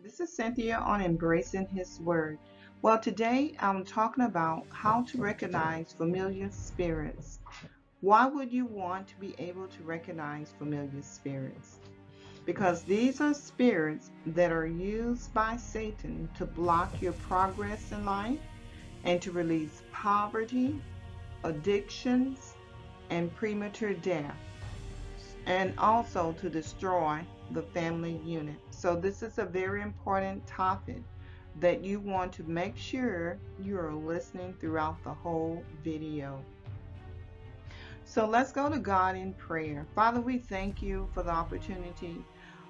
This is Cynthia on Embracing His Word. Well, today I'm talking about how to recognize familiar spirits. Why would you want to be able to recognize familiar spirits? Because these are spirits that are used by Satan to block your progress in life and to release poverty, addictions, and premature death, and also to destroy the family unit. So, this is a very important topic that you want to make sure you are listening throughout the whole video. So, let's go to God in prayer. Father, we thank you for the opportunity,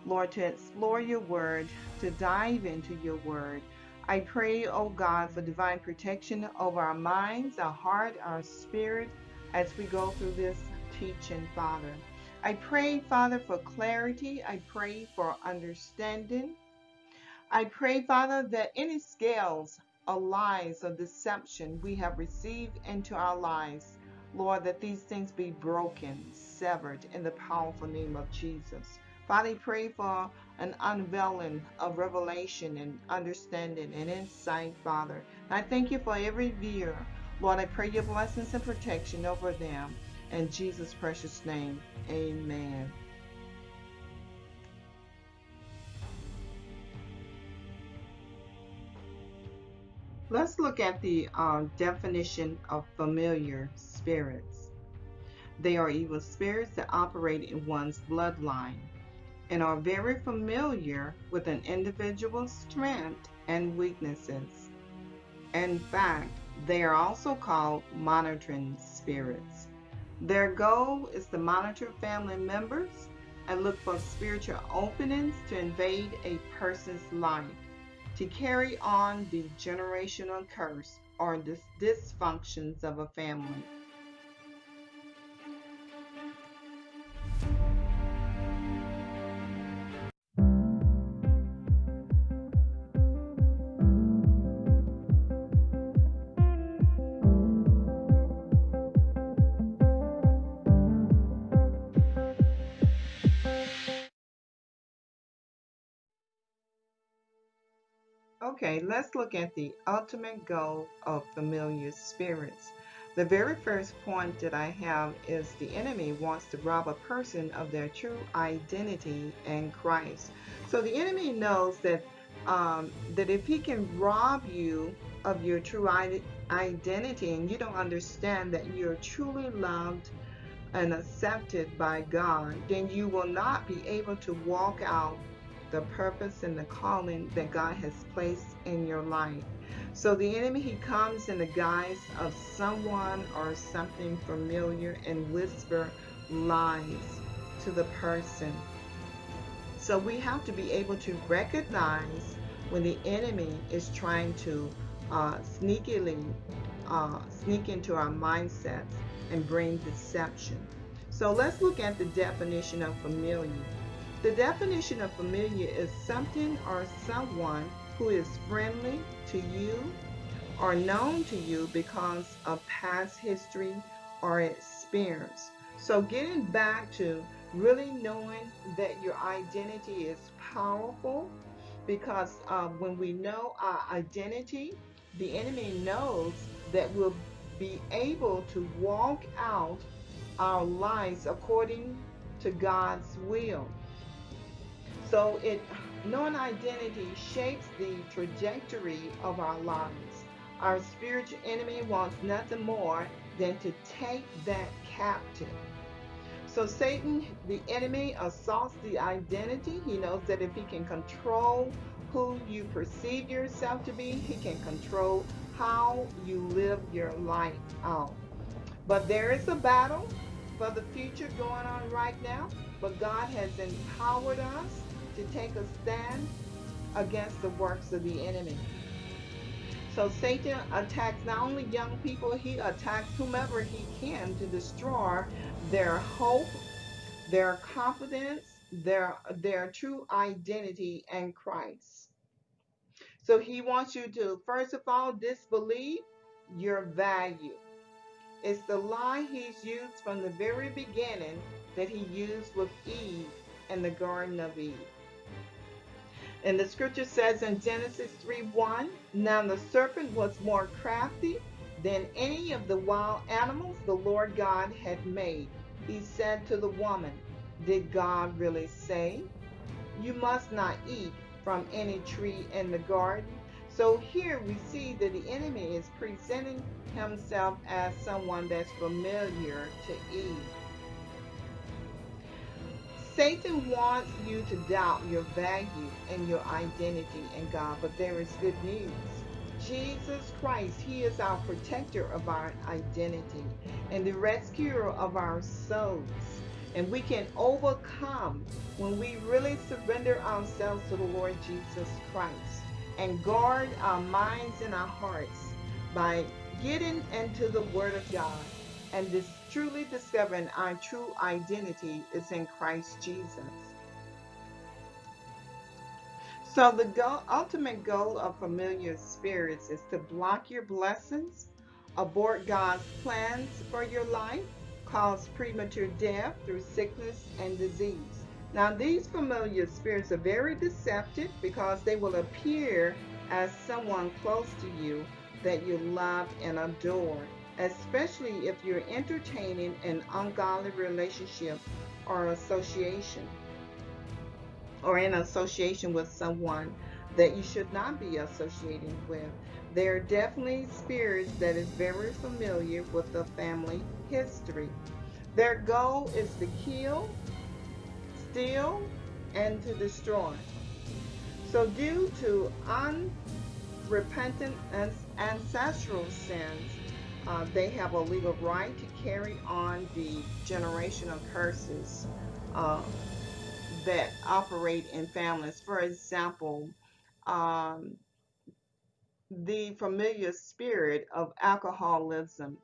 Lord, to explore your word, to dive into your word. I pray, oh God, for divine protection over our minds, our heart, our spirit as we go through this teaching, Father. I pray, Father, for clarity. I pray for understanding. I pray, Father, that any scales of lies or deception we have received into our lives, Lord, that these things be broken, severed in the powerful name of Jesus. Father, I pray for an unveiling of revelation and understanding and insight, Father. I thank you for every viewer. Lord, I pray your blessings and protection over them. In Jesus' precious name, amen. Let's look at the uh, definition of familiar spirits. They are evil spirits that operate in one's bloodline and are very familiar with an individual's strength and weaknesses. In fact, they are also called monitoring spirits. Their goal is to monitor family members and look for spiritual openings to invade a person's life, to carry on the generational curse or dis- dysfunctions of a family. Okay, let's look at the ultimate goal of familiar spirits. The very first point that I have is the enemy wants to rob a person of their true identity in Christ. So the enemy knows that um, that if he can rob you of your true identity and you don't understand that you're truly loved and accepted by God, then you will not be able to walk out the purpose and the calling that God has placed in your life. So the enemy, he comes in the guise of someone or something familiar and whisper lies to the person. So we have to be able to recognize when the enemy is trying to uh, sneakily uh, sneak into our mindsets and bring deception. So let's look at the definition of familiar. The definition of familiar is something or someone who is friendly to you or known to you because of past history or experience. So, getting back to really knowing that your identity is powerful because uh, when we know our identity, the enemy knows that we'll be able to walk out our lives according to God's will. So it non-identity shapes the trajectory of our lives. Our spiritual enemy wants nothing more than to take that captive. So Satan, the enemy, assaults the identity. He knows that if he can control who you perceive yourself to be, he can control how you live your life out. But there is a battle for the future going on right now. But God has empowered us to take a stand against the works of the enemy. So Satan attacks not only young people, he attacks whomever he can to destroy their hope, their confidence, their their true identity in Christ. So he wants you to first of all disbelieve your value. It's the lie he's used from the very beginning that he used with Eve in the Garden of Eve. And the scripture says in Genesis 3 1 Now the serpent was more crafty than any of the wild animals the Lord God had made. He said to the woman, Did God really say, You must not eat from any tree in the garden? So here we see that the enemy is presenting himself as someone that's familiar to Eve. Satan wants you to doubt your value and your identity in God, but there is good news. Jesus Christ, He is our protector of our identity and the rescuer of our souls. And we can overcome when we really surrender ourselves to the Lord Jesus Christ and guard our minds and our hearts by getting into the Word of God and this truly discovering our true identity is in Christ Jesus. So the goal, ultimate goal of familiar spirits is to block your blessings, abort God's plans for your life, cause premature death through sickness and disease. Now these familiar spirits are very deceptive because they will appear as someone close to you that you love and adore especially if you're entertaining an ungodly relationship or association or in association with someone that you should not be associating with. There are definitely spirits that is very familiar with the family history. Their goal is to kill, steal, and to destroy. So due to unrepentant ancestral sins, uh, they have a legal right to carry on the generational curses uh, that operate in families. For example, um, the familiar spirit of alcoholism.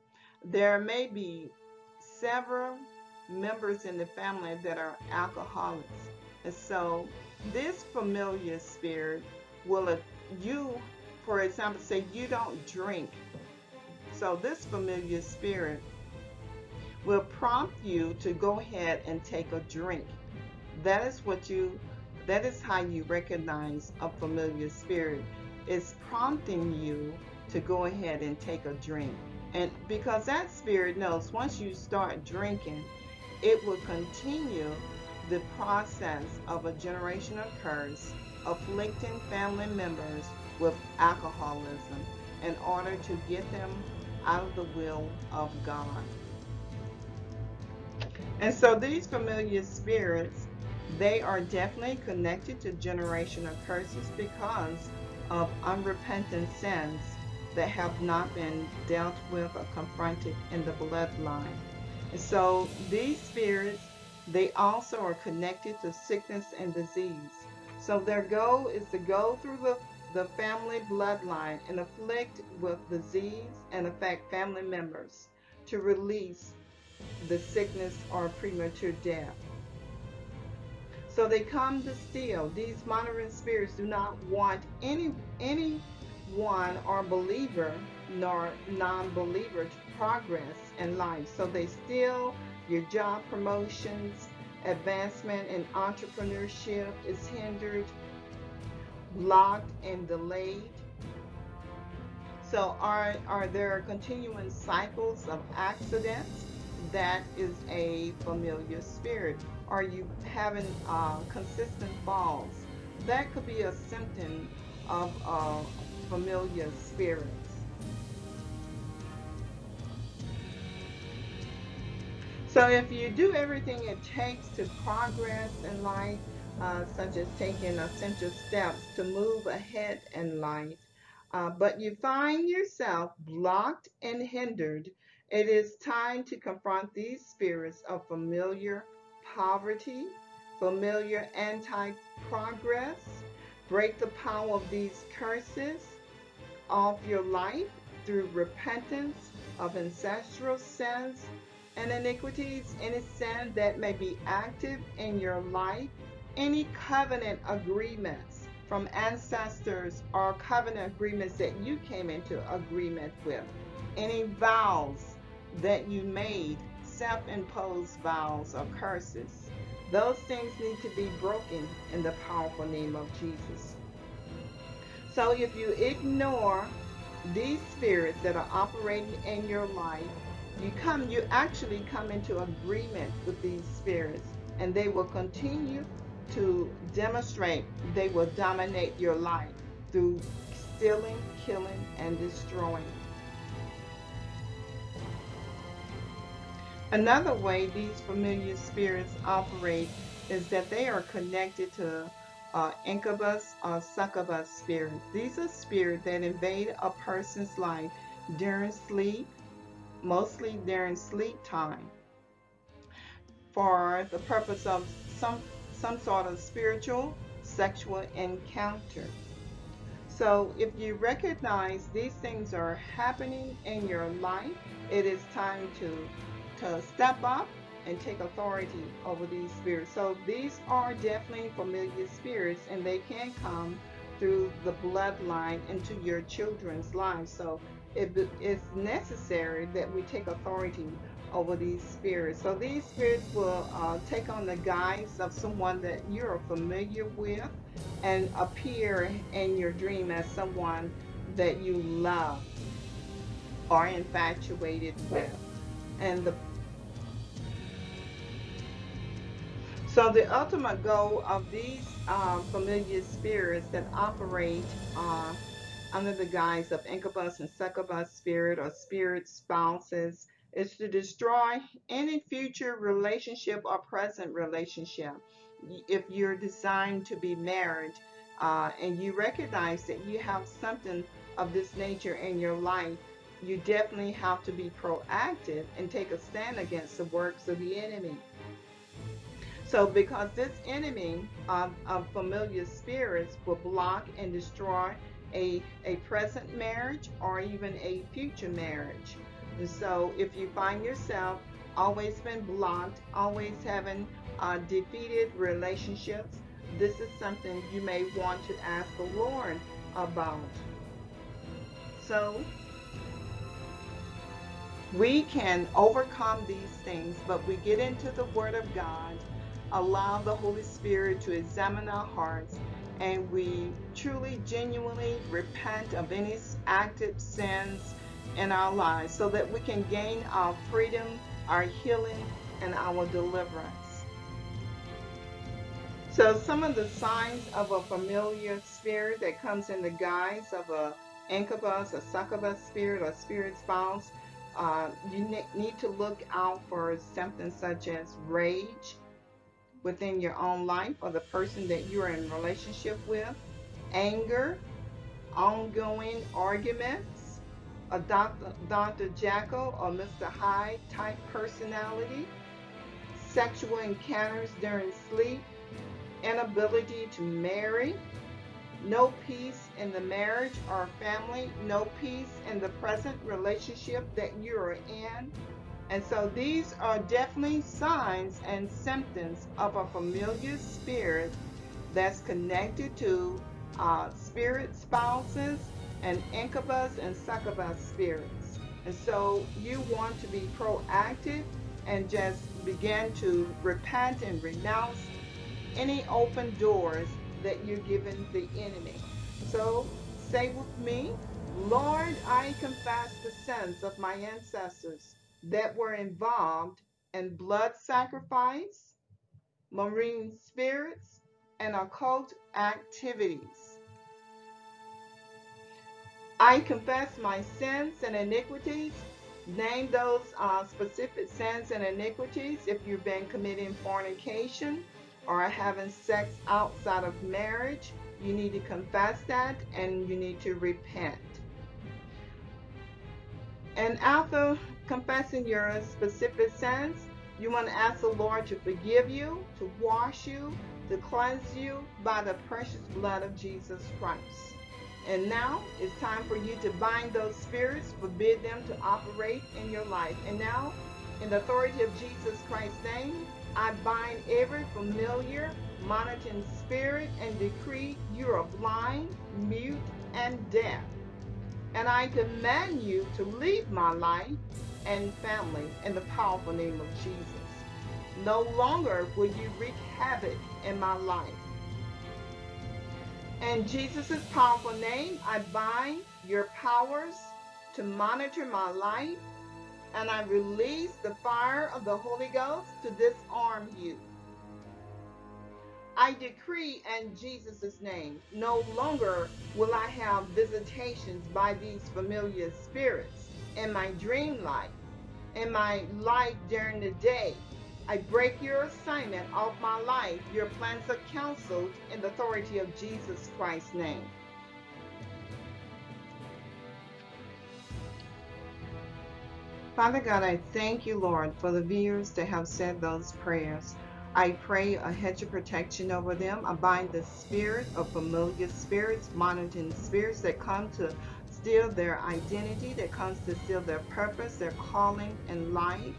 There may be several members in the family that are alcoholics. And so this familiar spirit will, you, for example, say you don't drink so this familiar spirit will prompt you to go ahead and take a drink. That is what you that is how you recognize a familiar spirit. It's prompting you to go ahead and take a drink. And because that spirit knows once you start drinking, it will continue the process of a generational curse afflicting family members with alcoholism in order to get them out of the will of God. And so these familiar spirits, they are definitely connected to generational curses because of unrepentant sins that have not been dealt with or confronted in the bloodline. And so these spirits, they also are connected to sickness and disease. So their goal is to go through the the family bloodline and afflict with disease and affect family members to release the sickness or premature death. So they come to steal. These monitoring spirits do not want any anyone or believer nor non-believer to progress in life. So they steal your job promotions, advancement in entrepreneurship is hindered, blocked and delayed. So are, are there continuing cycles of accidents? That is a familiar spirit. Are you having uh, consistent falls? That could be a symptom of uh, familiar spirits. So if you do everything it takes to progress in life, uh, such as taking essential steps to move ahead in life, uh, but you find yourself blocked and hindered, it is time to confront these spirits of familiar poverty, familiar anti-progress, break the power of these curses off your life through repentance of ancestral sins and iniquities, any sin that may be active in your life any covenant agreements from ancestors or covenant agreements that you came into agreement with, any vows that you made, self-imposed vows or curses Those things need to be broken in the powerful name of Jesus. So if you ignore these spirits that are operating in your life, you come you actually come into agreement with these spirits and they will continue to demonstrate they will dominate your life through stealing, killing, and destroying. Another way these familiar spirits operate is that they are connected to uh, incubus or succubus spirits. These are spirits that invade a person's life during sleep, mostly during sleep time, for the purpose of some some sort of spiritual sexual encounter. So if you recognize these things are happening in your life, it is time to to step up and take authority over these spirits. So these are definitely familiar spirits and they can come through the bloodline into your children's lives. So it is necessary that we take authority over these spirits. So these spirits will uh, take on the guise of someone that you're familiar with and appear in your dream as someone that you love or infatuated with. And the so the ultimate goal of these uh, familiar spirits that operate uh, under the guise of incubus and succubus spirit or spirit spouses is to destroy any future relationship or present relationship. If you're designed to be married uh, and you recognize that you have something of this nature in your life, you definitely have to be proactive and take a stand against the works of the enemy. So, because this enemy of, of familiar spirits will block and destroy a, a present marriage or even a future marriage. So if you find yourself always been blocked, always having uh, defeated relationships, this is something you may want to ask the Lord about. So we can overcome these things, but we get into the Word of God, allow the Holy Spirit to examine our hearts, and we truly, genuinely repent of any active sins in our lives so that we can gain our freedom, our healing, and our deliverance. So some of the signs of a familiar spirit that comes in the guise of a incubus, a succubus spirit, or spirit spouse, uh, you ne need to look out for something such as rage within your own life or the person that you're in relationship with, anger, ongoing arguments, a Dr. Dr. Jekyll or Mr. Hyde type personality, sexual encounters during sleep, inability to marry, no peace in the marriage or family, no peace in the present relationship that you're in. And so these are definitely signs and symptoms of a familiar spirit that's connected to uh, spirit spouses and incubus and succubus spirits. And so you want to be proactive and just begin to repent and renounce any open doors that you're giving the enemy. So say with me, Lord, I confess the sins of my ancestors that were involved in blood sacrifice, marine spirits, and occult activities. I confess my sins and iniquities. Name those uh, specific sins and iniquities if you've been committing fornication or having sex outside of marriage. You need to confess that and you need to repent. And after confessing your specific sins, you want to ask the Lord to forgive you, to wash you, to cleanse you by the precious blood of Jesus Christ. And now it's time for you to bind those spirits, forbid them to operate in your life. And now, in the authority of Jesus Christ's name, I bind every familiar monitoring spirit and decree you are blind, mute, and deaf. And I command you to leave my life and family in the powerful name of Jesus. No longer will you wreak havoc in my life. In Jesus' powerful name, I bind your powers to monitor my life, and I release the fire of the Holy Ghost to disarm you. I decree in Jesus' name, no longer will I have visitations by these familiar spirits in my dream life, in my life during the day. I break your assignment off my life. Your plans are counseled in the authority of Jesus Christ's name. Father God, I thank you, Lord, for the viewers that have said those prayers. I pray a hedge of protection over them. I bind the spirit of familiar spirits, monitoring spirits that come to steal their identity, that comes to steal their purpose, their calling in life.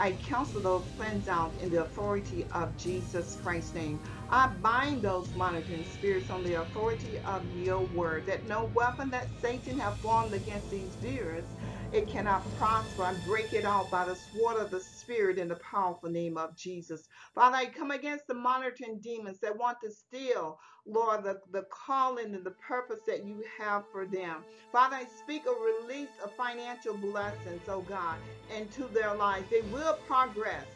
I counsel those friends out in the authority of Jesus Christ's name. I bind those monitoring spirits on the authority of your word, that no weapon that Satan have formed against these viewers it cannot prosper. I break it out by the sword of the Spirit in the powerful name of Jesus. Father, I come against the monitoring demons that want to steal, Lord, the, the calling and the purpose that you have for them. Father, I speak a release of financial blessings, oh God, into their lives. They will progress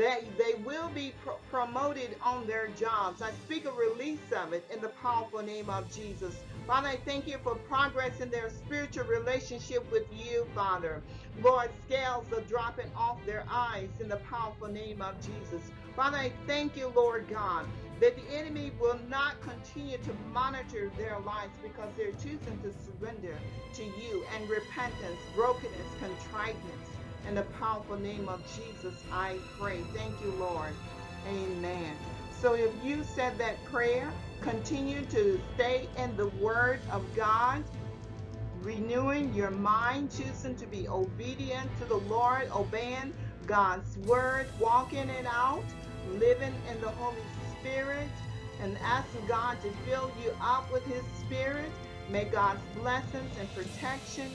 that they will be pr promoted on their jobs. I speak a release of it in the powerful name of Jesus. Father, I thank you for progress in their spiritual relationship with you, Father. Lord, scales are dropping off their eyes in the powerful name of Jesus. Father, I thank you, Lord God, that the enemy will not continue to monitor their lives because they're choosing to surrender to you and repentance, brokenness, contriteness. In the powerful name of Jesus, I pray. Thank you, Lord. Amen. So if you said that prayer, continue to stay in the Word of God, renewing your mind, choosing to be obedient to the Lord, obeying God's Word, walking it out, living in the Holy Spirit, and asking God to fill you up with His Spirit. May God's blessings and protection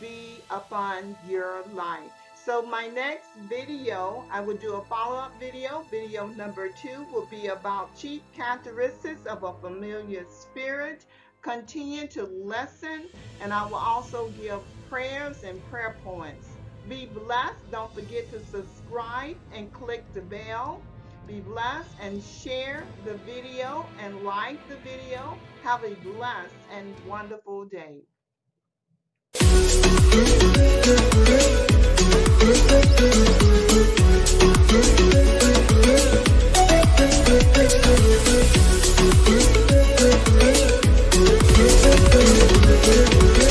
be upon your life. So my next video, I will do a follow-up video. Video number two will be about chief characteristics of a familiar spirit. Continue to listen, and I will also give prayers and prayer points. Be blessed. Don't forget to subscribe and click the bell. Be blessed and share the video and like the video. Have a blessed and wonderful day. We'll be right back.